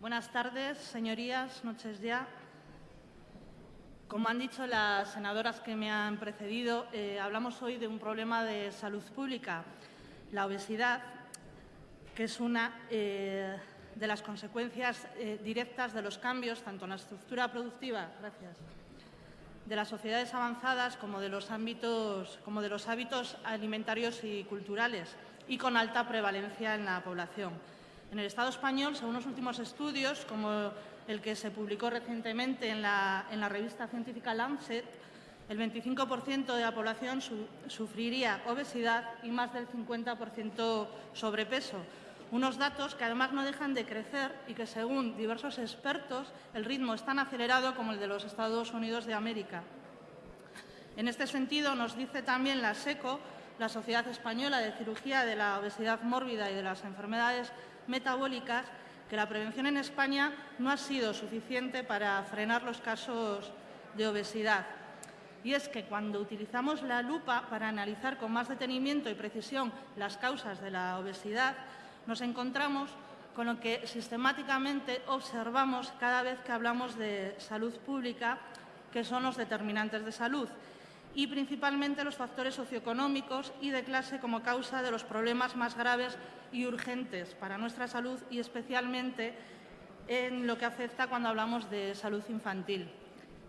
Buenas tardes, señorías, noches ya. Como han dicho las senadoras que me han precedido, eh, hablamos hoy de un problema de salud pública, la obesidad, que es una eh, de las consecuencias eh, directas de los cambios, tanto en la estructura productiva gracias, de las sociedades avanzadas como de los ámbitos, como de los hábitos alimentarios y culturales, y con alta prevalencia en la población. En el Estado español, según los últimos estudios, como el que se publicó recientemente en la, revista científica Lancet, el 25% de la población sufriría obesidad y más del 50% sobrepeso. Unos datos que además no dejan de crecer y que, según diversos expertos, el ritmo es tan acelerado como el de los Estados Unidos de América. En este sentido, nos dice también la SECO, la Sociedad Española de Cirugía de la Obesidad Mórbida y de las Enfermedades metabólicas que la prevención en España no ha sido suficiente para frenar los casos de obesidad. Y es que cuando utilizamos la lupa para analizar con más detenimiento y precisión las causas de la obesidad, nos encontramos con lo que sistemáticamente observamos cada vez que hablamos de salud pública, que son los determinantes de salud y principalmente los factores socioeconómicos y de clase como causa de los problemas más graves y urgentes para nuestra salud y especialmente en lo que afecta cuando hablamos de salud infantil.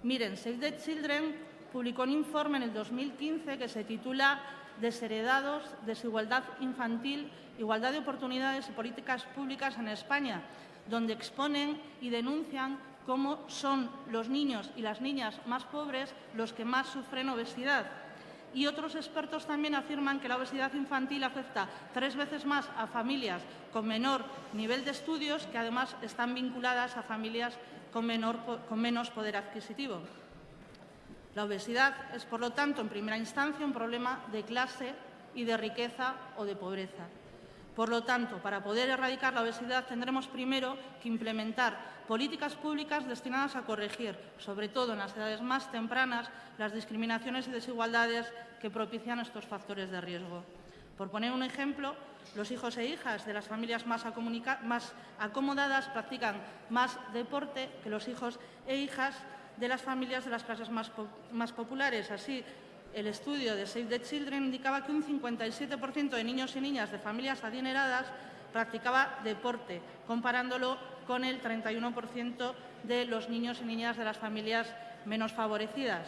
Miren, Save the Children publicó un informe en el 2015 que se titula Desheredados, desigualdad infantil, igualdad de oportunidades y políticas públicas en España, donde exponen y denuncian cómo son los niños y las niñas más pobres los que más sufren obesidad. Y otros expertos también afirman que la obesidad infantil afecta tres veces más a familias con menor nivel de estudios, que además están vinculadas a familias con, con menos poder adquisitivo. La obesidad es, por lo tanto, en primera instancia, un problema de clase y de riqueza o de pobreza. Por lo tanto, para poder erradicar la obesidad tendremos primero que implementar políticas públicas destinadas a corregir, sobre todo en las edades más tempranas, las discriminaciones y desigualdades que propician estos factores de riesgo. Por poner un ejemplo, los hijos e hijas de las familias más, acomodadas practican más deporte que los hijos e hijas de las familias de las clases más, más populares. Así, el estudio de Save the Children indicaba que un 57% de niños y niñas de familias adineradas practicaba deporte, comparándolo con el 31% de los niños y niñas de las familias menos favorecidas.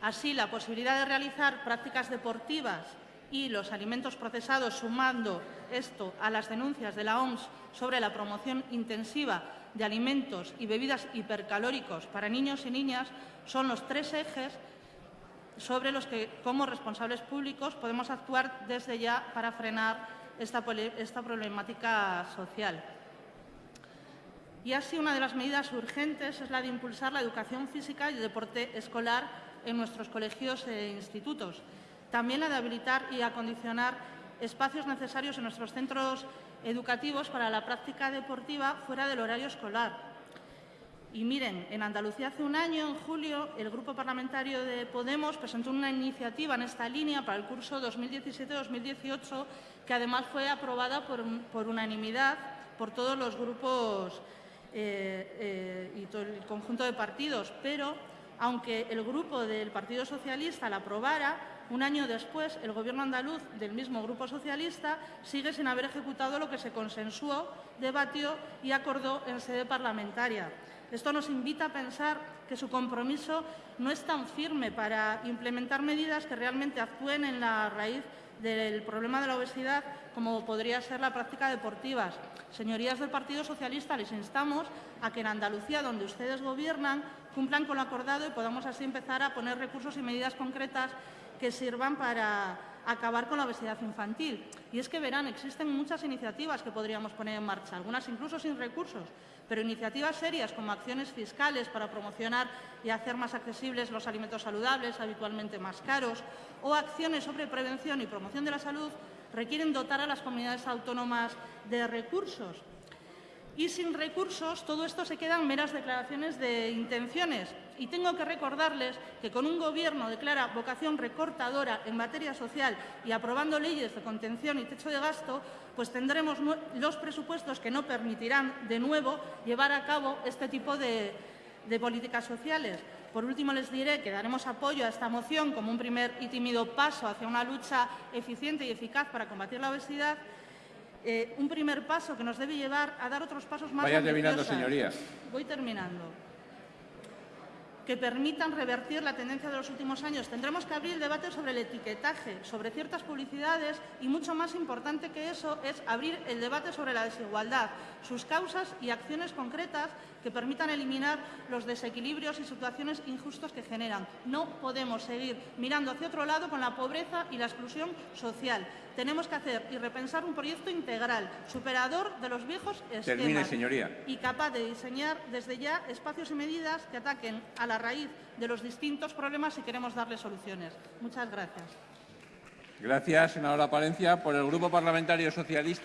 Así, la posibilidad de realizar prácticas deportivas y los alimentos procesados, sumando esto a las denuncias de la OMS sobre la promoción intensiva de alimentos y bebidas hipercalóricos para niños y niñas, son los tres ejes sobre los que, como responsables públicos, podemos actuar desde ya para frenar esta, problemática social. Y así, una de las medidas urgentes es la de impulsar la educación física y el deporte escolar en nuestros colegios e institutos. También la de habilitar y acondicionar espacios necesarios en nuestros centros educativos para la práctica deportiva fuera del horario escolar, y miren, en Andalucía hace un año, en julio, el Grupo Parlamentario de Podemos presentó una iniciativa en esta línea para el curso 2017-2018 que además fue aprobada por, unanimidad por todos los grupos eh, eh, y todo el conjunto de partidos. Pero, aunque el grupo del Partido Socialista la aprobara, un año después, el Gobierno andaluz del mismo Grupo Socialista sigue sin haber ejecutado lo que se consensuó, debatió y acordó en sede parlamentaria. Esto nos invita a pensar que su compromiso no es tan firme para implementar medidas que realmente actúen en la raíz del problema de la obesidad como podría ser la práctica deportiva. Señorías del Partido Socialista, les instamos a que en Andalucía, donde ustedes gobiernan, cumplan con lo acordado y podamos así empezar a poner recursos y medidas concretas que sirvan para acabar con la obesidad infantil. Y es que verán, existen muchas iniciativas que podríamos poner en marcha, algunas incluso sin recursos, pero iniciativas serias como acciones fiscales para promocionar y hacer más accesibles los alimentos saludables, habitualmente más caros, o acciones sobre prevención y promoción de la salud requieren dotar a las comunidades autónomas de recursos. Y sin recursos, todo esto se quedan meras declaraciones de intenciones. Y tengo que recordarles que con un Gobierno de clara vocación recortadora en materia social y aprobando leyes de contención y techo de gasto, pues tendremos los presupuestos que no permitirán de nuevo llevar a cabo este tipo de, de políticas sociales. Por último, les diré que daremos apoyo a esta moción como un primer y tímido paso hacia una lucha eficiente y eficaz para combatir la obesidad eh, un primer paso que nos debe llevar a dar otros pasos más Vaya terminando, señorías. Voy terminando. Que permitan revertir la tendencia de los últimos años. Tendremos que abrir el debate sobre el etiquetaje, sobre ciertas publicidades y, mucho más importante que eso, es abrir el debate sobre la desigualdad, sus causas y acciones concretas que permitan eliminar los desequilibrios y situaciones injustas que generan. No podemos seguir mirando hacia otro lado con la pobreza y la exclusión social. Tenemos que hacer y repensar un proyecto integral, superador de los viejos esquemas Termine, señoría. y capaz de diseñar desde ya espacios y medidas que ataquen a la raíz de los distintos problemas si queremos darle soluciones. Muchas gracias. Gracias, senadora Palencia. Por el Grupo Parlamentario Socialista.